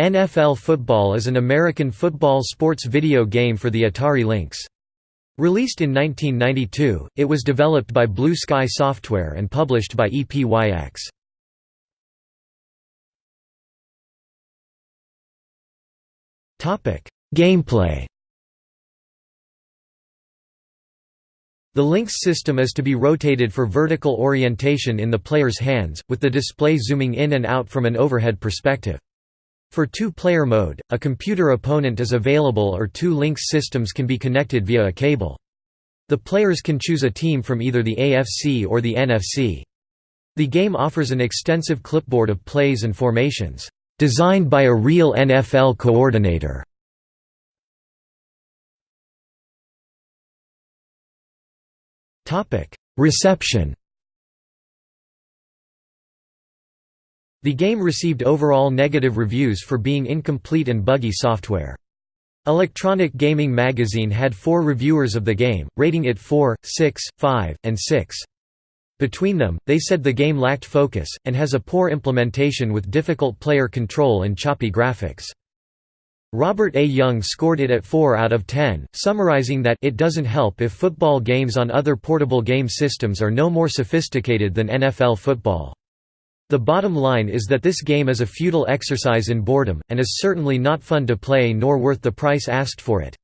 NFL Football is an American football sports video game for the Atari Lynx. Released in 1992, it was developed by Blue Sky Software and published by EPYX. Gameplay The Lynx system is to be rotated for vertical orientation in the player's hands, with the display zooming in and out from an overhead perspective. For two-player mode, a computer opponent is available or two Lynx systems can be connected via a cable. The players can choose a team from either the AFC or the NFC. The game offers an extensive clipboard of plays and formations, designed by a real NFL coordinator. Reception The game received overall negative reviews for being incomplete and buggy software. Electronic Gaming Magazine had four reviewers of the game, rating it 4, 6, 5, and 6. Between them, they said the game lacked focus, and has a poor implementation with difficult player control and choppy graphics. Robert A. Jung scored it at 4 out of 10, summarizing that it doesn't help if football games on other portable game systems are no more sophisticated than NFL football. The bottom line is that this game is a futile exercise in boredom, and is certainly not fun to play nor worth the price asked for it.